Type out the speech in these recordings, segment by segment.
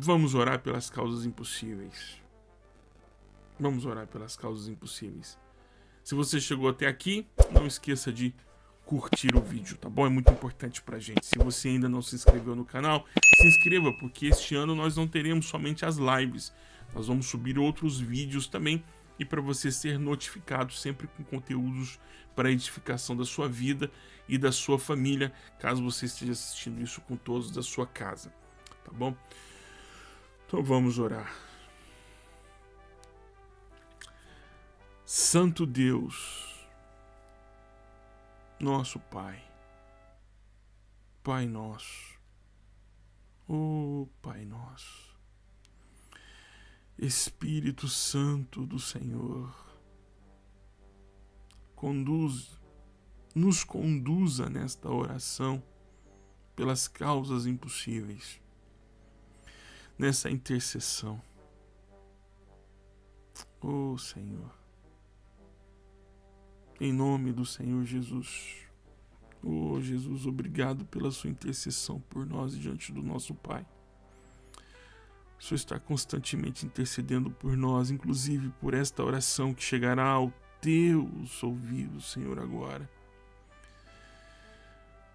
Vamos orar pelas causas impossíveis. Vamos orar pelas causas impossíveis. Se você chegou até aqui, não esqueça de curtir o vídeo, tá bom? É muito importante pra gente. Se você ainda não se inscreveu no canal, se inscreva, porque este ano nós não teremos somente as lives. Nós vamos subir outros vídeos também e para você ser notificado sempre com conteúdos para edificação da sua vida e da sua família, caso você esteja assistindo isso com todos da sua casa, tá bom? Então vamos orar. Santo Deus, nosso Pai, Pai nosso, oh Pai nosso, Espírito Santo do Senhor, conduz, nos conduza nesta oração pelas causas impossíveis nessa intercessão. Oh Senhor, em nome do Senhor Jesus. Oh Jesus, obrigado pela sua intercessão por nós diante do nosso Pai. O Senhor está constantemente intercedendo por nós, inclusive por esta oração que chegará ao teus ouvidos, Senhor, agora.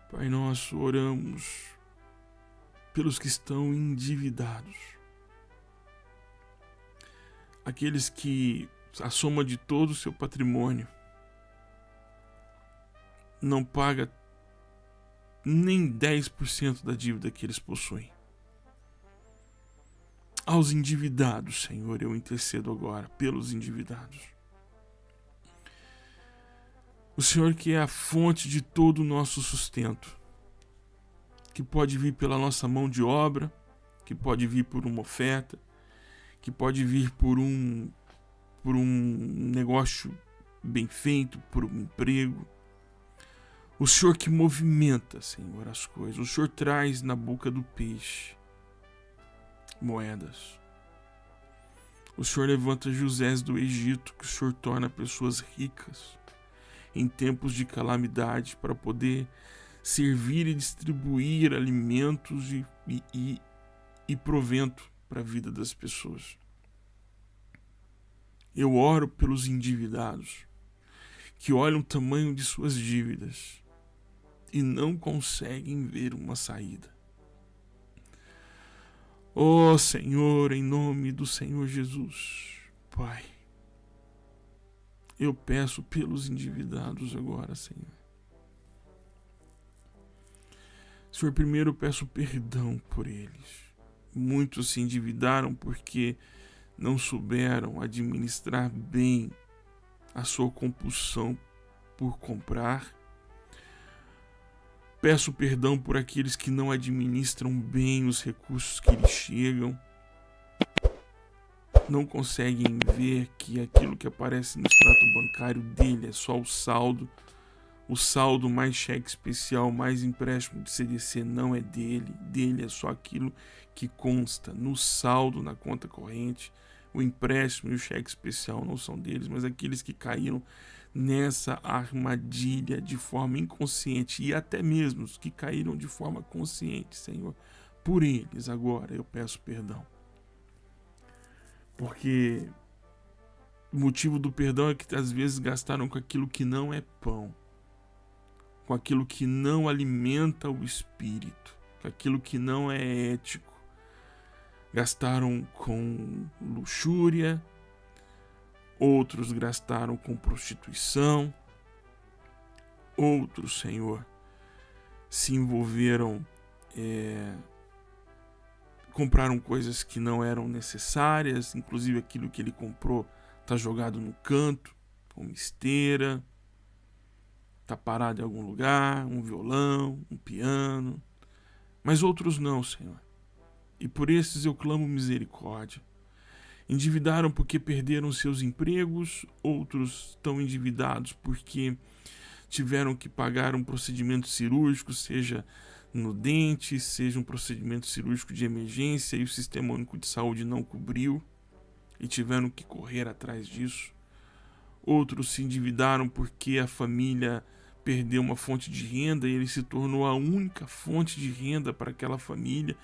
Pai nosso, oramos pelos que estão endividados. Aqueles que a soma de todo o seu patrimônio não paga nem 10% da dívida que eles possuem. Aos endividados, Senhor, eu intercedo agora pelos endividados. O Senhor que é a fonte de todo o nosso sustento que pode vir pela nossa mão de obra, que pode vir por uma oferta, que pode vir por um por um negócio bem feito, por um emprego. O Senhor que movimenta, Senhor, as coisas. O Senhor traz na boca do peixe moedas. O Senhor levanta José do Egito, que o Senhor torna pessoas ricas em tempos de calamidade para poder servir e distribuir alimentos e, e, e, e provento para a vida das pessoas. Eu oro pelos endividados que olham o tamanho de suas dívidas e não conseguem ver uma saída. Ó oh, Senhor, em nome do Senhor Jesus, Pai, eu peço pelos endividados agora, Senhor. Senhor, primeiro peço perdão por eles. Muitos se endividaram porque não souberam administrar bem a sua compulsão por comprar. Peço perdão por aqueles que não administram bem os recursos que lhes chegam. Não conseguem ver que aquilo que aparece no extrato bancário dele é só o saldo o saldo mais cheque especial, mais empréstimo de CDC não é dele, dele é só aquilo que consta no saldo na conta corrente. O empréstimo e o cheque especial não são deles, mas aqueles que caíram nessa armadilha de forma inconsciente e até mesmo os que caíram de forma consciente, Senhor. Por eles agora eu peço perdão. Porque o motivo do perdão é que às vezes gastaram com aquilo que não é pão com aquilo que não alimenta o espírito, com aquilo que não é ético. Gastaram com luxúria, outros gastaram com prostituição, outros, Senhor, se envolveram, é, compraram coisas que não eram necessárias, inclusive aquilo que ele comprou está jogado no canto, como esteira está parado em algum lugar, um violão, um piano, mas outros não, Senhor. E por esses eu clamo misericórdia. Endividaram porque perderam seus empregos, outros estão endividados porque tiveram que pagar um procedimento cirúrgico, seja no dente, seja um procedimento cirúrgico de emergência e o Sistema Único de Saúde não cobriu e tiveram que correr atrás disso. Outros se endividaram porque a família perdeu uma fonte de renda e ele se tornou a única fonte de renda para aquela família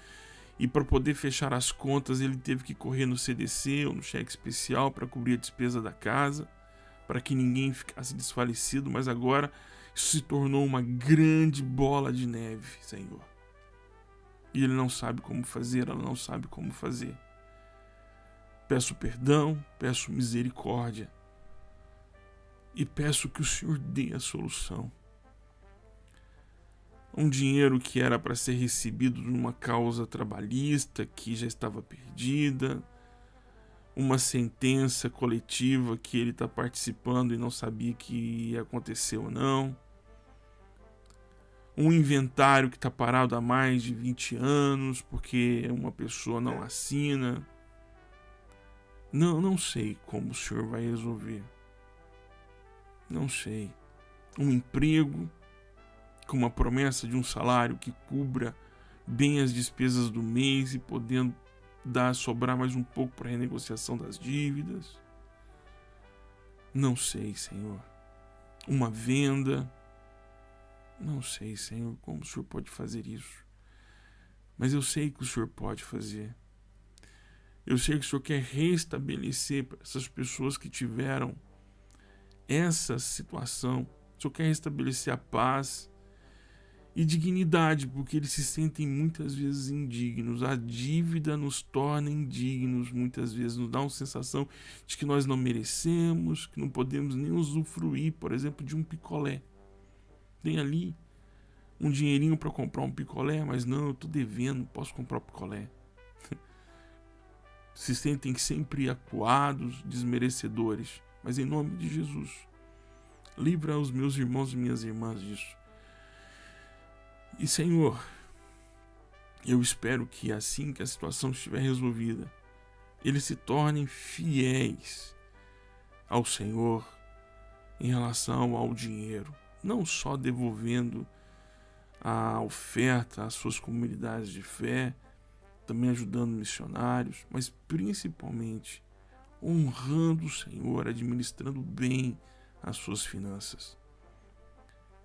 E para poder fechar as contas, ele teve que correr no CDC ou no cheque especial para cobrir a despesa da casa, para que ninguém ficasse desfalecido, mas agora isso se tornou uma grande bola de neve, Senhor. E ele não sabe como fazer, ela não sabe como fazer. Peço perdão, peço misericórdia e peço que o Senhor dê a solução um dinheiro que era para ser recebido numa causa trabalhista que já estava perdida, uma sentença coletiva que ele está participando e não sabia que ia acontecer ou não, um inventário que está parado há mais de 20 anos porque uma pessoa não assina. Não, não sei como o senhor vai resolver. Não sei. Um emprego com uma promessa de um salário que cubra bem as despesas do mês e podendo dar sobrar mais um pouco para renegociação das dívidas. Não sei, Senhor. Uma venda. Não sei, Senhor, como o Senhor pode fazer isso. Mas eu sei que o Senhor pode fazer. Eu sei que o Senhor quer restabelecer para essas pessoas que tiveram essa situação. Senhor quer restabelecer a paz, e dignidade, porque eles se sentem muitas vezes indignos. A dívida nos torna indignos, muitas vezes nos dá uma sensação de que nós não merecemos, que não podemos nem usufruir, por exemplo, de um picolé. Tem ali um dinheirinho para comprar um picolé, mas não, eu estou devendo, posso comprar um picolé. se sentem sempre acuados, desmerecedores, mas em nome de Jesus, livra os meus irmãos e minhas irmãs disso. E Senhor, eu espero que assim que a situação estiver resolvida, eles se tornem fiéis ao Senhor em relação ao dinheiro, não só devolvendo a oferta às suas comunidades de fé, também ajudando missionários, mas principalmente honrando o Senhor, administrando bem as suas finanças.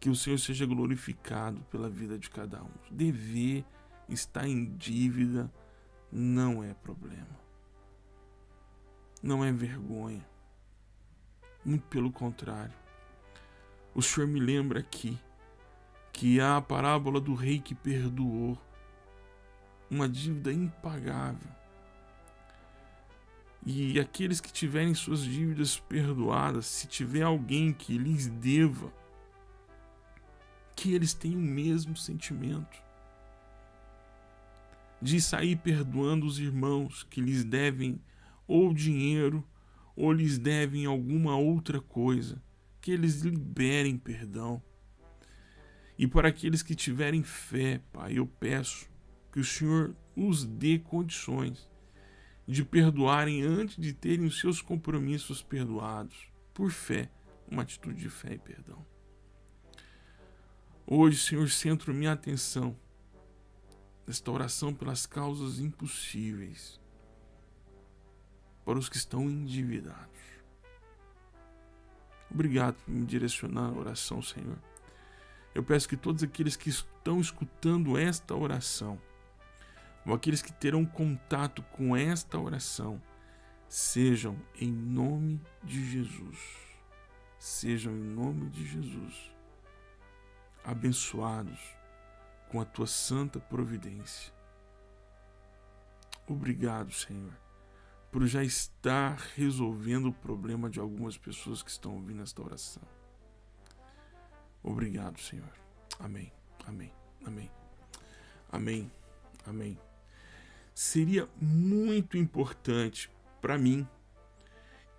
Que o Senhor seja glorificado pela vida de cada um. Dever, estar em dívida, não é problema. Não é vergonha. Muito pelo contrário. O Senhor me lembra aqui que há a parábola do rei que perdoou uma dívida impagável. E aqueles que tiverem suas dívidas perdoadas, se tiver alguém que lhes deva, que eles têm o mesmo sentimento de sair perdoando os irmãos que lhes devem ou dinheiro ou lhes devem alguma outra coisa, que eles liberem perdão. E para aqueles que tiverem fé, Pai, eu peço que o Senhor os dê condições de perdoarem antes de terem os seus compromissos perdoados, por fé, uma atitude de fé e perdão. Hoje, Senhor, centro minha atenção nesta oração pelas causas impossíveis para os que estão endividados. Obrigado por me direcionar a oração, Senhor. Eu peço que todos aqueles que estão escutando esta oração, ou aqueles que terão contato com esta oração, sejam em nome de Jesus. Sejam em nome de Jesus abençoados com a tua santa providência. Obrigado, Senhor, por já estar resolvendo o problema de algumas pessoas que estão ouvindo esta oração. Obrigado, Senhor. Amém. Amém. Amém. Amém. Amém. Seria muito importante para mim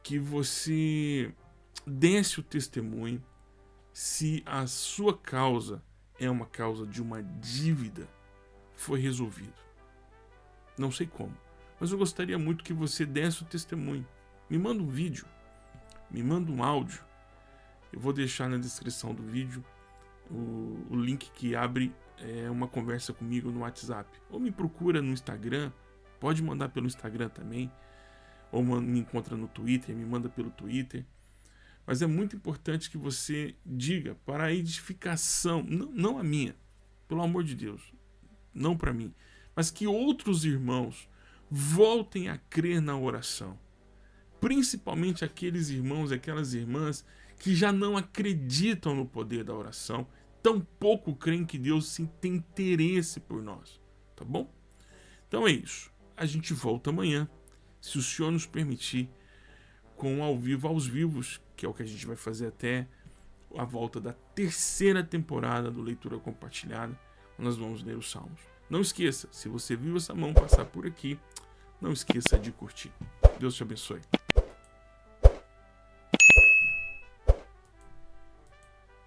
que você desse o testemunho se a sua causa é uma causa de uma dívida, foi resolvido. Não sei como, mas eu gostaria muito que você desse o testemunho. Me manda um vídeo, me manda um áudio. Eu vou deixar na descrição do vídeo o, o link que abre é, uma conversa comigo no WhatsApp. Ou me procura no Instagram, pode mandar pelo Instagram também. Ou me encontra no Twitter, me manda pelo Twitter. Mas é muito importante que você diga para a edificação, não, não a minha, pelo amor de Deus, não para mim, mas que outros irmãos voltem a crer na oração. Principalmente aqueles irmãos, aquelas irmãs que já não acreditam no poder da oração, tampouco creem que Deus sim tem interesse por nós, tá bom? Então é isso. A gente volta amanhã, se o Senhor nos permitir, com ao vivo aos vivos, que é o que a gente vai fazer até a volta da terceira temporada do Leitura Compartilhada, nós vamos ler os Salmos. Não esqueça, se você viu essa mão passar por aqui, não esqueça de curtir. Deus te abençoe.